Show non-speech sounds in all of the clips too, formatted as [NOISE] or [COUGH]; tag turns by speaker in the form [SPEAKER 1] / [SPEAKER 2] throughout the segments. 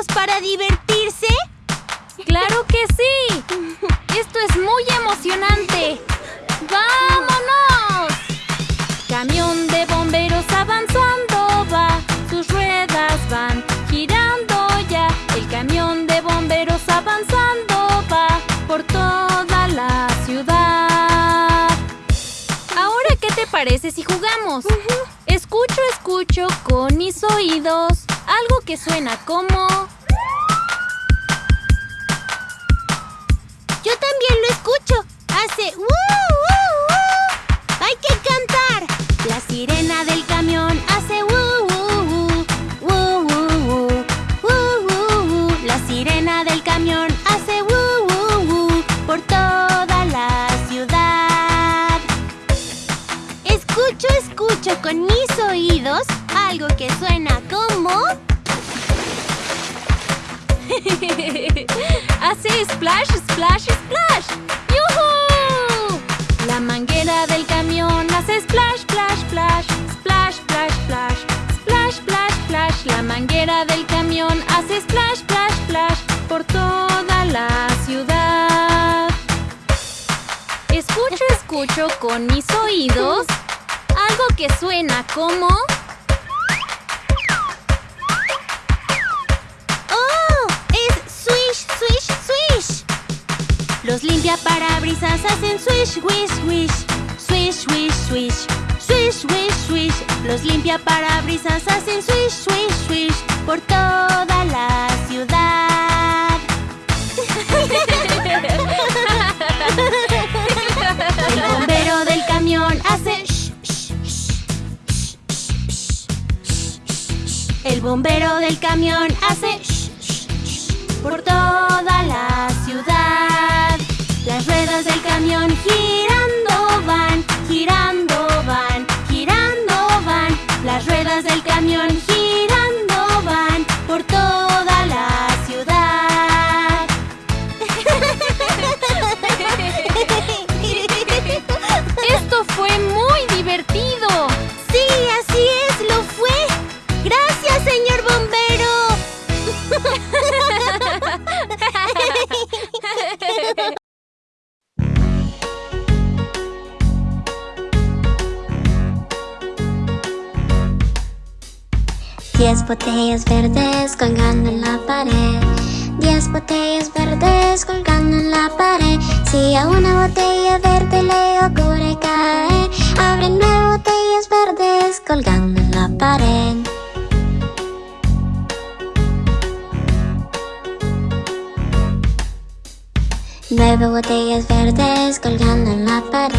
[SPEAKER 1] listos para divertirse?
[SPEAKER 2] ¡Claro que sí! ¡Esto es muy emocionante! ¡Vámonos! Camión de bomberos avanzando va, sus ruedas van girando ya. El camión de bomberos avanzando va por toda la ciudad. Ahora, ¿qué te parece si jugamos? Escucho con mis oídos algo que suena como...
[SPEAKER 1] Yo también lo escucho. Hace. Algo que suena como... [LAUGHS]
[SPEAKER 2] Hace splash, splash, splash. ¡Yuhu! La manguera del camión hace splash, splash, splash. Splash, splash, splash. Splash, splash, splash. La manguera del camión hace splash, splash, splash. Por toda la ciudad. Escucho, escucho con mis oídos algo que suena como...
[SPEAKER 1] hacen swish, wish, wish. Swish, swish, swish. Swish, swish, swish. Los limpiaparabrisas hacen swish, swish, swish. Por toda la ciudad. El bombero del camión hace sh, sh, sh. El bombero del camión hace sh, sh, sh, por toda la
[SPEAKER 3] colgando en la pared.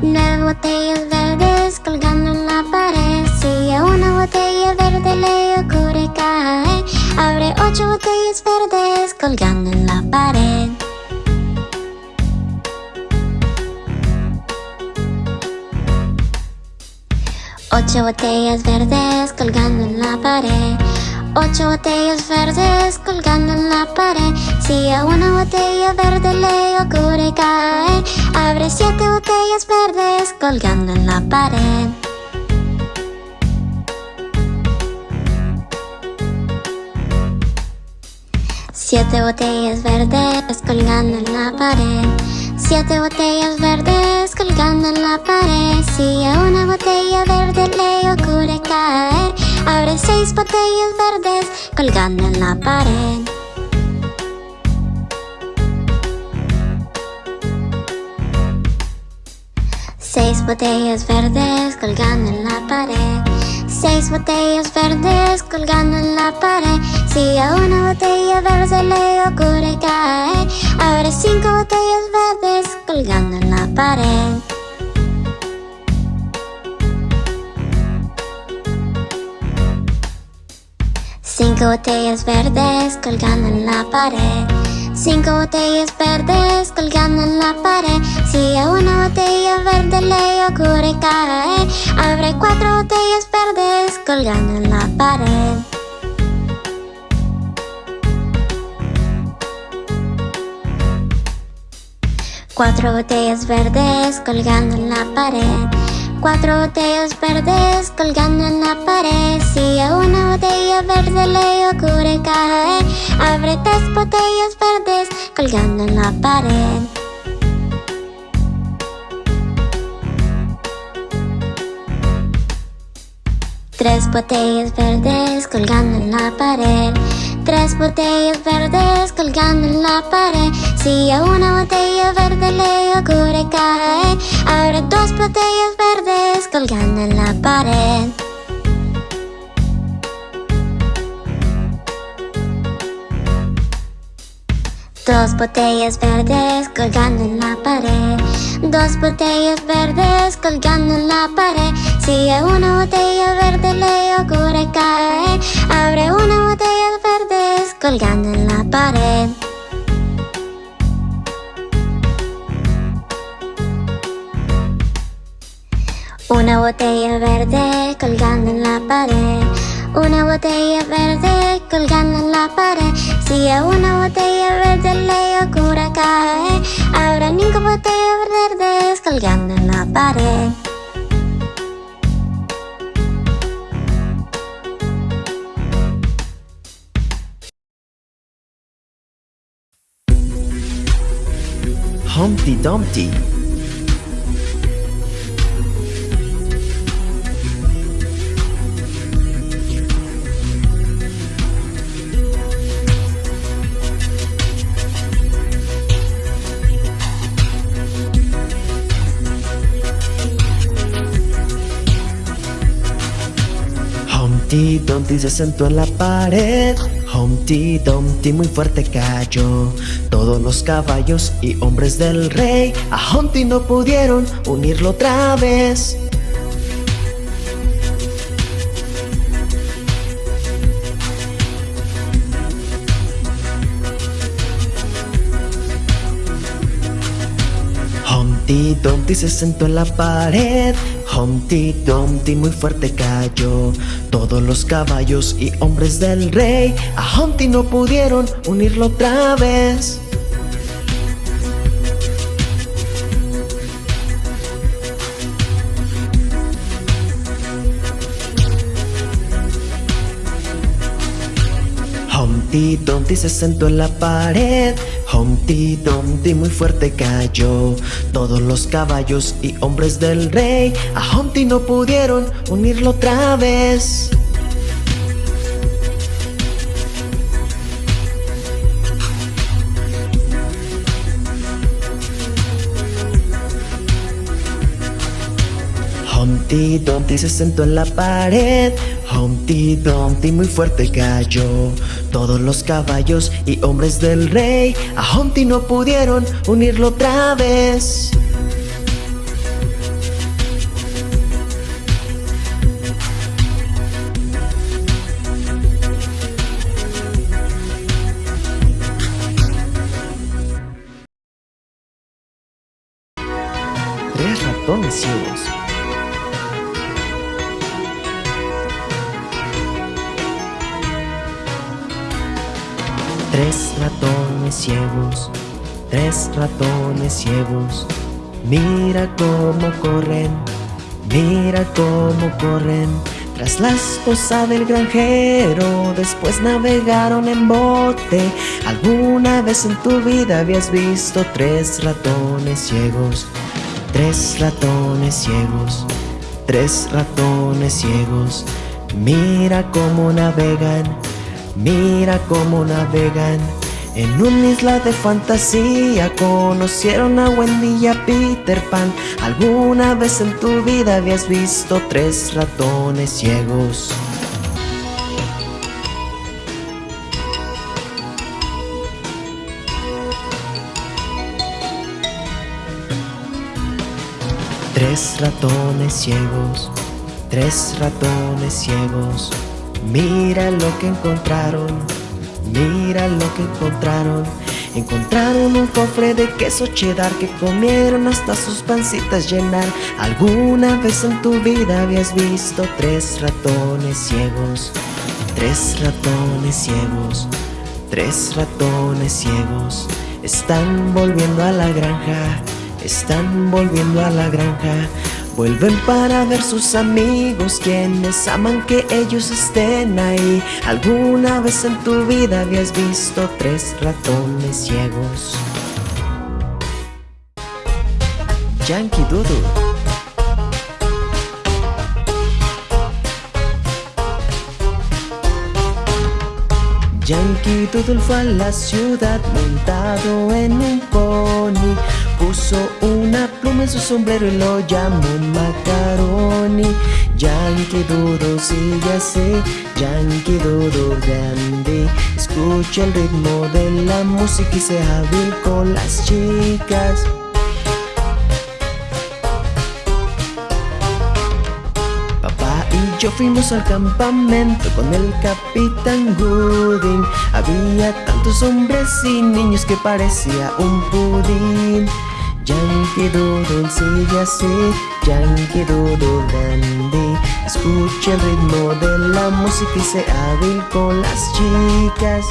[SPEAKER 3] Nueve botellas verdes colgando en la pared. Si a una botella verde le ocurre caer, abre ocho botellas verdes colgando en la pared. Ocho botellas verdes colgando en la pared. Ocho botellas verdes colgando en la pared. Si a una botella verde le ocurre caer, abre siete botellas verdes colgando en la pared. Siete botellas verdes colgando en la pared. Siete botellas verdes colgando en la pared. Si a una botella verde le ocurre caer, abre seis botellas verdes colgando en la pared. Seis botellas verdes colgando en la pared. Seis botellas verdes colgando en la pared. Si a una botella verde le ocurre caer, abre cinco botellas verdes colgando en la pared. Cinco botellas verdes colgando en la pared. Cinco botellas verdes colgando en la pared. Si a una botella verde le ocurre caer, abre cuatro botellas verdes colgando en la pared. Cuatro botellas verdes colgando en la pared. Cuatro botellas verdes colgando en la pared. Si a una botella verde le ocurre cae Abre tres botellas verdes colgando en la pared Tres botellas verdes colgando en la pared Tres botellas verdes colgando en la pared. Si a una botella verde le ocurre caer Abre dos botellas verdes colgando en la pared. Dos botellas verdes colgando en la pared. Dos botellas verdes colgando en la pared. Si a una botella verde le ocurre caer Abre una botella verdes colgando en la pared. Una botella verde colgando en la pared. Una botella verde colgando en la pared. Si a una botella verde le ocurre caer Habrá cinco botellas verdes colgando en la pared
[SPEAKER 4] Humpty Dumpty. Humpty Dumpty se sentó en la pared Humpty Dumpty muy fuerte cayó. Todos los caballos y hombres del rey A Humpty no pudieron unirlo otra vez. Humpty Dumpty se sentó en la pared Humpty Dumpty muy fuerte cayó. Todos los caballos y hombres del rey A Humpty no pudieron unirlo otra vez. Humpty Dumpty se sentó en la pared Humpty Dumpty muy fuerte cayó. Todos los caballos y hombres del rey A Humpty no pudieron unirlo otra vez. Humpty Dumpty se sentó en la pared. Humpty Dumpty muy fuerte cayó Todos los caballos y hombres del rey. A Humpty no pudieron unirlo otra vez. Tres ratones ciegos Tres ratones ciegos, tres ratones ciegos, mira cómo corren, mira cómo corren. Tras la esposa del granjero, después navegaron en bote. ¿Alguna vez en tu vida habías visto tres ratones ciegos? Tres ratones ciegos, tres ratones ciegos, mira cómo navegan. Mira cómo navegan. En una isla de fantasía Conocieron a Wendy y a Peter Pan. ¿Alguna vez en tu vida habías visto tres ratones ciegos? Tres ratones ciegos, tres ratones ciegos Mira lo que encontraron, mira lo que encontraron. Encontraron un cofre de queso cheddar que comieron hasta sus pancitas llenar. ¿Alguna vez en tu vida habías visto tres ratones ciegos? Tres ratones ciegos, tres ratones ciegos. Están volviendo a la granja, están volviendo a la granja Vuelven para ver sus amigos quienes aman que ellos estén ahí. ¿Alguna vez en tu vida habías visto tres ratones ciegos? Yankee Doodle Yankee Doodle fue a la ciudad montado en un pony Puso una pluma en su sombrero y lo llamó Macaroni. Yankee Doodle sigue así, Yankee Doodle grande. Escucha el ritmo de la música y sea hábil con las chicas. Yo fuimos al campamento con el capitán Gooding. Había tantos hombres y niños que parecía un pudín Yankee Doodle sigue así, Yankee Doodle dandy Escucha el ritmo de la música y sé hábil con las chicas.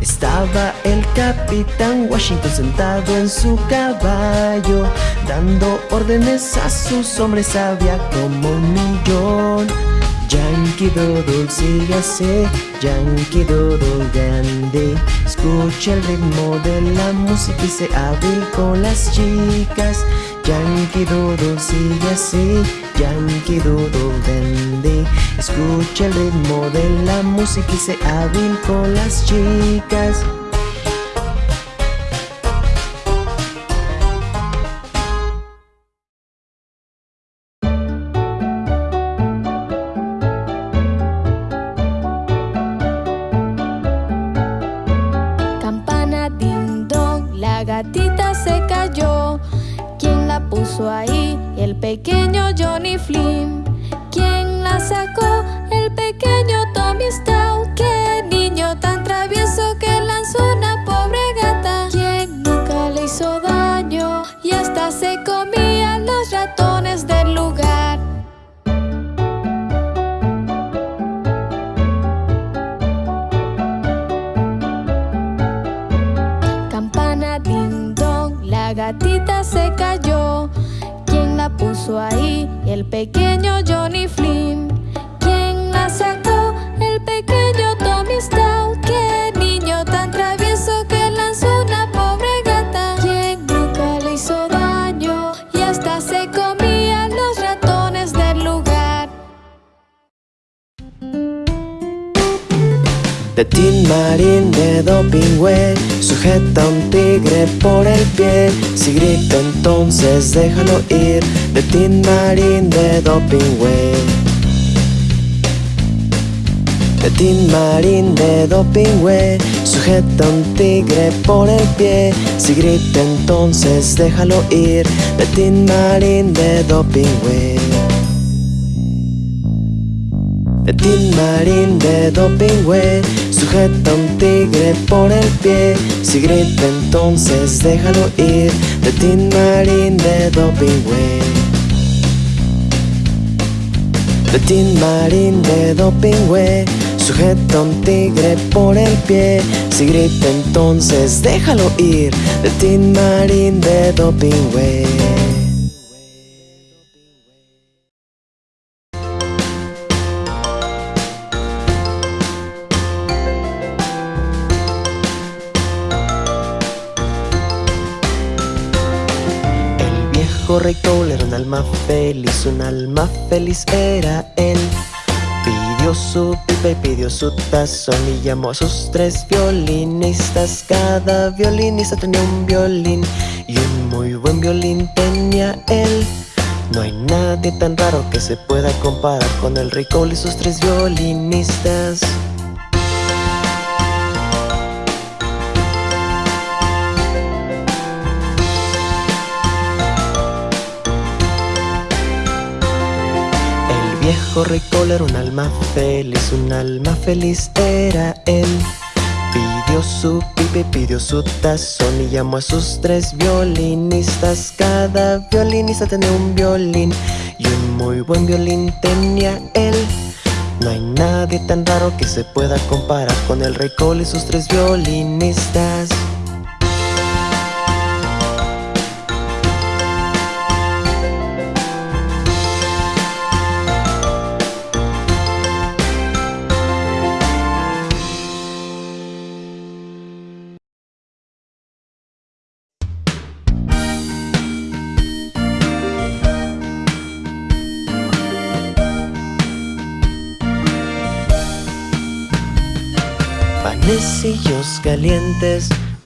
[SPEAKER 4] Estaba el capitán Washington sentado en su caballo Dando órdenes a sus hombres había como un millón Yankee Doodle sigue así, Yankee Doodle grande. Escucha el ritmo de la música y se hábil con las chicas. Yankee Doodle sigue así, Yankee Doodle grande. Escucha el ritmo de la música y se hábil con las chicas el pequeño De Tin Marín de Dopingüe Sujeta un tigre por el pie. Si grita entonces déjalo ir De Tin Marín de Dopingüe De Tin Marín de Dopingüe Sujeta un tigre por el pie. Si grita entonces déjalo ir De Tin Marín de Dopingüe De Tin Marín de Dopingüe Sujeta un tigre por el pie. Si grita entonces déjalo ir De Tin Marín de Dopingüe. Tin Marín de Dopingüe Sujeta un tigre por el pie. Si grita entonces déjalo ir De Tin Marín de Dopingüe rey Cole era un alma feliz, un alma feliz era él. Pidió su pipa y pidió su tazón y llamó a sus tres violinistas. Cada violinista tenía un violín y un muy buen violín tenía él. No hay nadie tan raro que se pueda comparar con el rey Cole y sus tres violinistas. Viejo rey era un alma feliz, un alma feliz era él. Pidió su pipe, pidió su tazón y llamó a sus tres violinistas. Cada violinista tenía un violín y un muy buen violín tenía él. No hay nadie tan raro que se pueda comparar con el rey Cole y sus tres violinistas.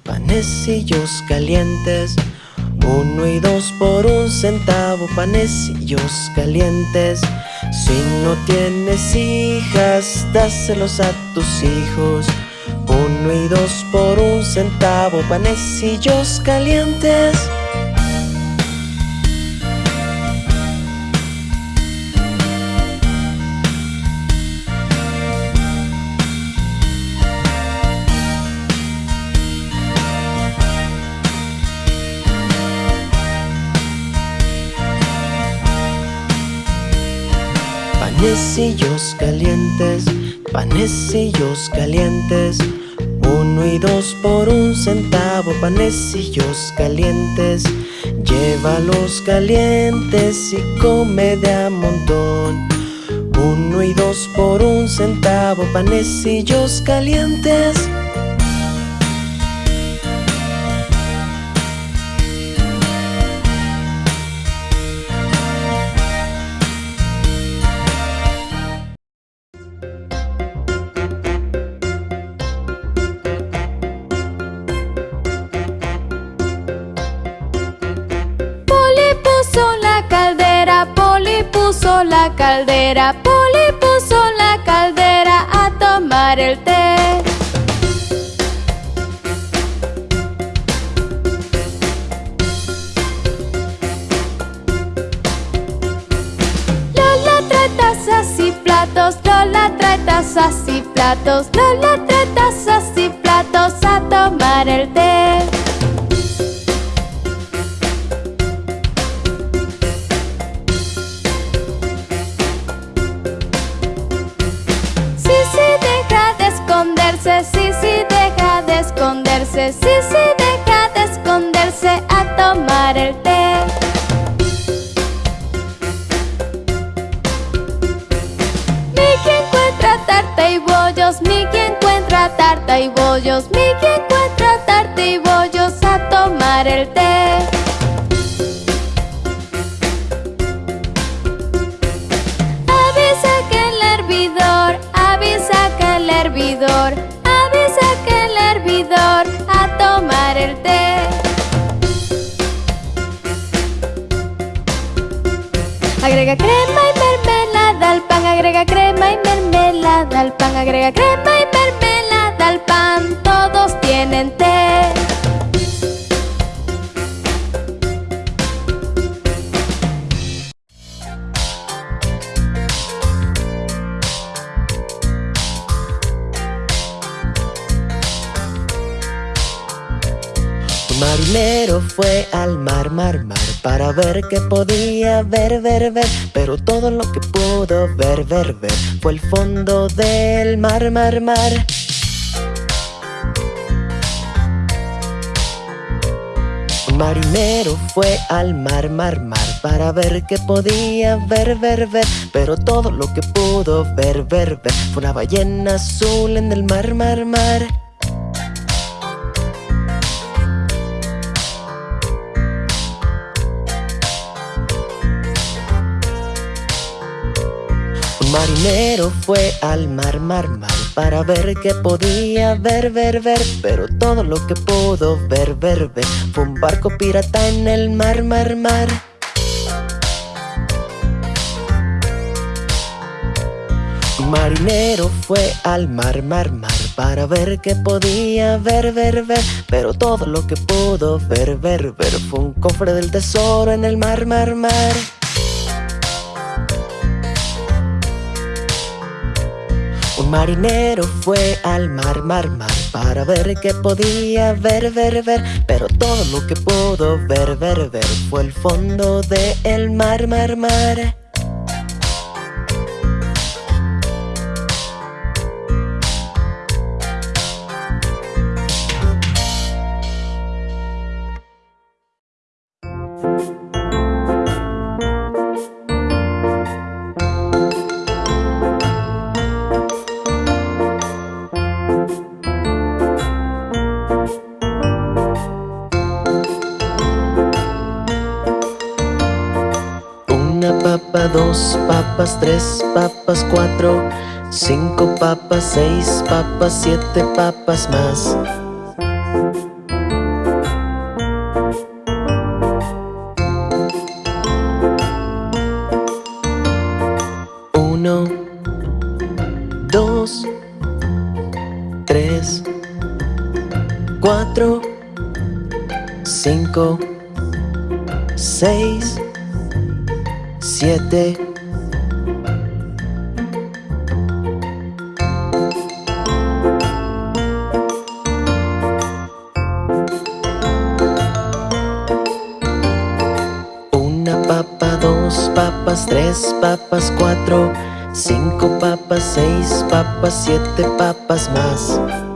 [SPEAKER 4] Panecillos calientes. Uno y dos por un centavo, panecillos calientes. Si no tienes hijas, dáselos a tus hijos. Uno y dos por un centavo, panecillos calientes. Panecillos calientes, panecillos calientes. Uno y dos por un centavo, panecillos calientes. Llévalos calientes y come de a montón. Uno y dos por un centavo, panecillos calientes.
[SPEAKER 5] Caldera, Poli puso la caldera a tomar el té. Lola trae tazas y platos, Lola trae tazas y platos, Lola trae tazas y platos a tomar el té. Sí, sí, deja de esconderse a tomar el té. Miki encuentra tarta y bollos, Miki encuentra tarta y bollos, Miki encuentra tarta y bollos a tomar el té. Agrega crema y
[SPEAKER 4] Qué podía ver, ver, ver Pero todo lo que pudo ver, ver, ver Fue el fondo del mar, mar, mar. Un marinero fue al mar, mar, mar Para ver qué podía ver, ver, ver Pero todo lo que pudo ver, ver, ver Fue una ballena azul en el mar, mar, mar marinero fue al mar, mar, mar Para ver qué podía ver, ver, ver Pero todo lo que pudo ver, ver, ver Fue un barco pirata en el mar, mar, mar. Marinero fue al mar, mar, mar Para ver qué podía ver, ver, ver Pero todo lo que pudo ver, ver, ver Fue un cofre del tesoro en el mar, mar, mar marinero fue al mar, mar, mar Para ver qué podía ver, ver, ver. Pero todo lo que pudo ver, ver, ver Fue el fondo del mar, mar, mar tres papas, cuatro, cinco papas, seis papas, siete papas más. Uno, dos, tres, cuatro, cinco, seis, siete. Tres papas, cuatro, cinco papas, seis papas, siete papas más.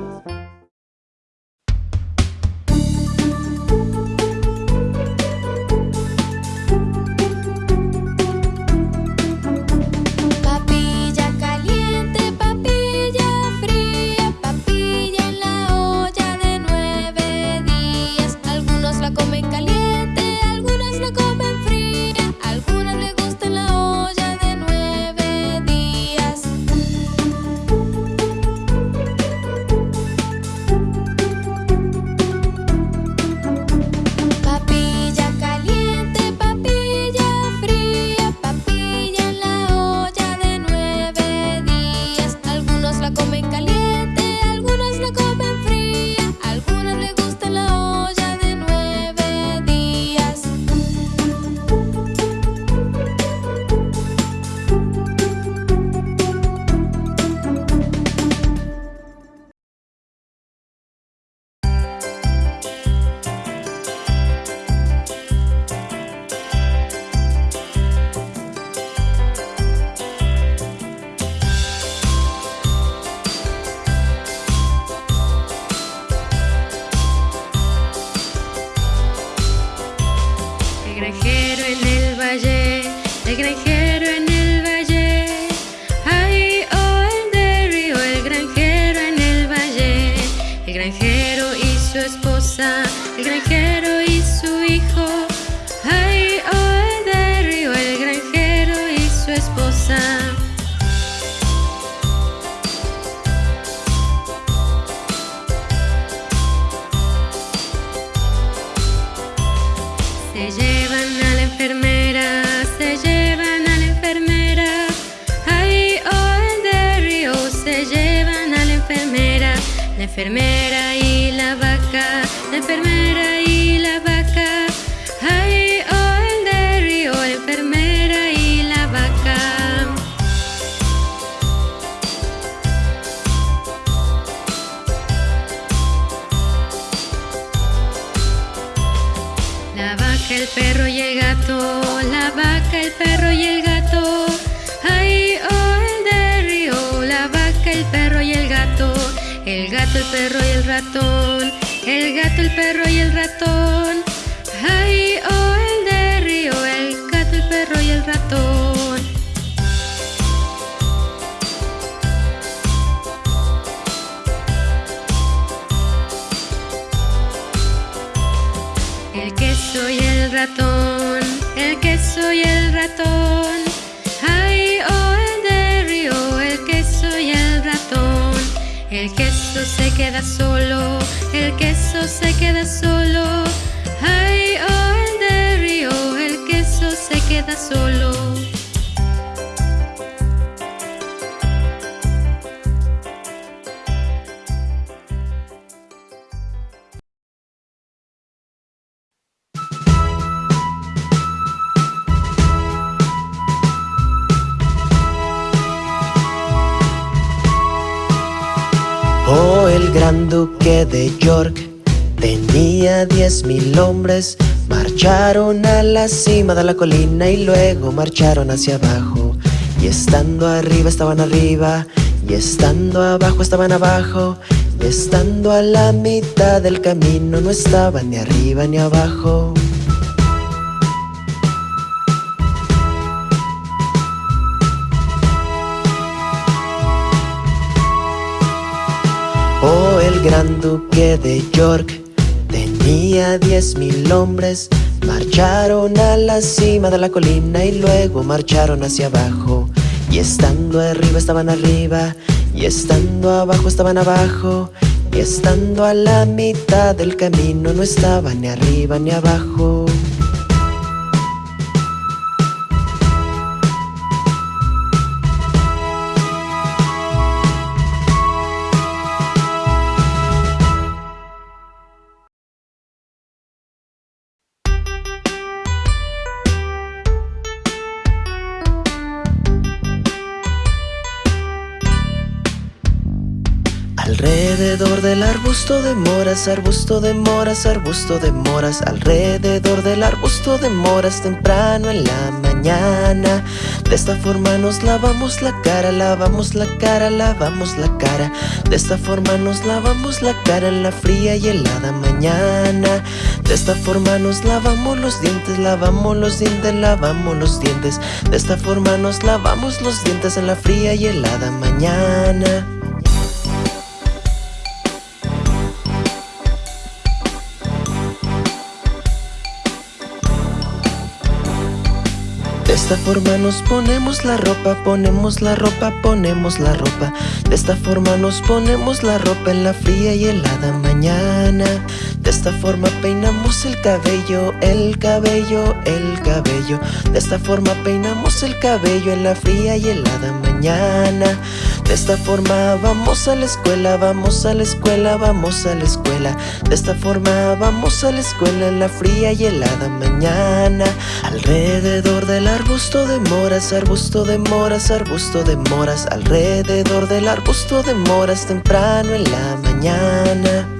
[SPEAKER 6] Enfermera, se llevan a la enfermera. Ay, oh, de río, se llevan a la enfermera. La enfermera y la vaca, la enfermera y gato, el perro y el ratón. Ay, oh, el de río, el gato, el perro y el ratón. El queso y el ratón, el queso y el ratón. Ay, oh, el de río, el queso y el ratón. El queso se queda solo, el queso se queda solo. Ay, oh, el de río, el queso se queda solo.
[SPEAKER 4] Gran duque de York tenía diez mil hombres. Marcharon a la cima de la colina y luego marcharon hacia abajo. Y estando arriba estaban arriba, y estando abajo estaban abajo, y estando a la mitad del camino no estaban ni arriba ni abajo. Gran duque de York tenía diez mil hombres. Marcharon a la cima de la colina y luego marcharon hacia abajo. Y estando arriba estaban arriba, y estando abajo estaban abajo. Y estando a la mitad del camino no estaban ni arriba ni abajo. Arbusto de moras, arbusto de moras, arbusto de moras Alrededor del arbusto de moras temprano en la mañana. De esta forma nos lavamos la cara, lavamos la cara, lavamos la cara. De esta forma nos lavamos la cara en la fría y helada mañana. De esta forma nos lavamos los dientes, lavamos los dientes, lavamos los dientes. De esta forma nos lavamos los dientes en la fría y helada mañana esta forma nos ponemos la ropa, ponemos la ropa, ponemos la ropa. De esta forma nos ponemos la ropa en la fría y helada mañana. De esta forma peinamos el cabello, el cabello, el cabello. De esta forma peinamos el cabello en la fría y helada mañana De esta forma vamos a la escuela, vamos a la escuela, vamos a la escuela. De esta forma vamos a la escuela en la fría y helada mañana. Alrededor de la arbusto de moras, arbusto de moras, arbusto de moras. Alrededor del arbusto de moras temprano en la mañana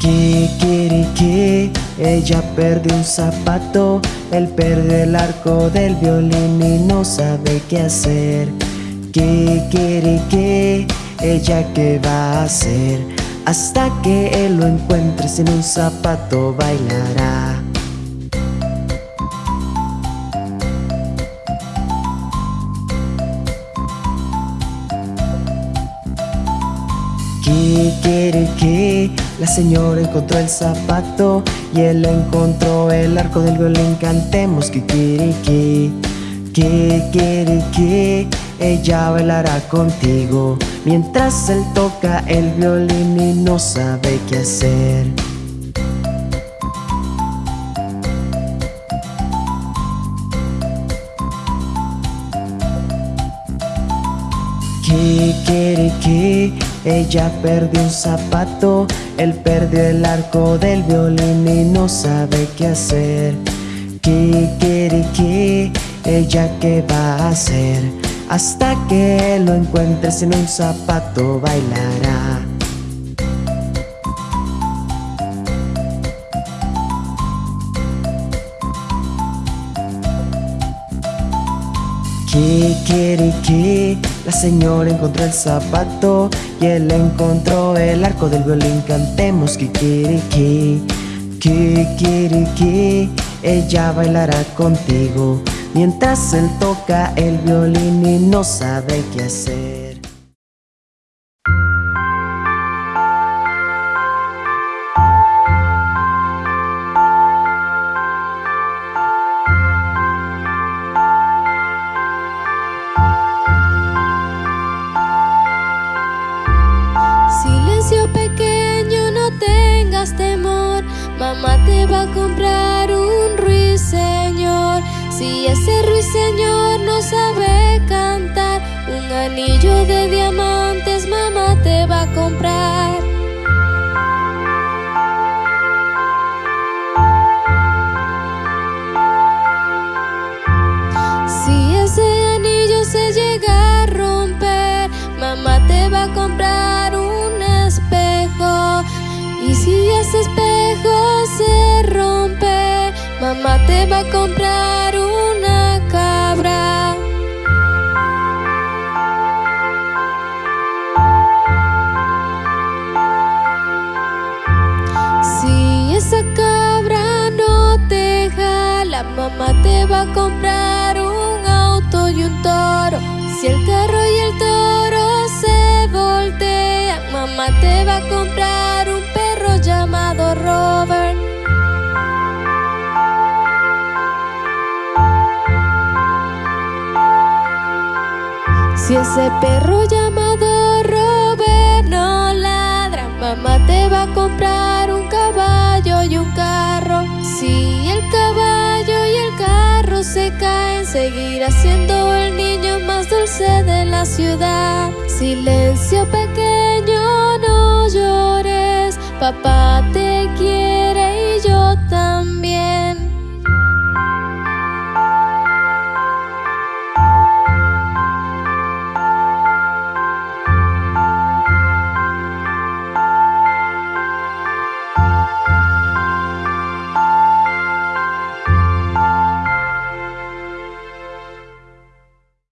[SPEAKER 4] Kikiriki Ella perdió un zapato Él perdió el arco del violín y no sabe qué hacer. Kikiriki Ella qué va a hacer. Hasta que él lo encuentre sin un zapato bailará Kikiriki, la señora encontró el zapato y él encontró el arco del violín. Cantemos Kikiriki, Kikiriki, ella bailará contigo mientras él toca el violín y no sabe qué hacer. Ella perdió un zapato, él perdió el arco del violín y no sabe qué hacer. Kikiriki, ella qué va a hacer, hasta que lo encuentres en un zapato bailará. Kikiriki, la señora encontró el zapato y él encontró el arco del violín. Cantemos Kikiriki, Kikiriki, ella bailará contigo mientras él toca el violín y no sabe qué hacer.
[SPEAKER 5] Mamá te va a comprar una cabra. Si esa cabra no te jala, mamá te va a comprar un auto y un toro. Si el carro y el toro se voltean, mamá te va a comprar un perro llamado Robert. Si ese perro llamado Robert no ladra, mamá te va a comprar un caballo y un carro. Si el caballo y el carro se caen, seguirá siendo el niño más dulce de la ciudad. Silencio pequeño, no llores, papá te quiere.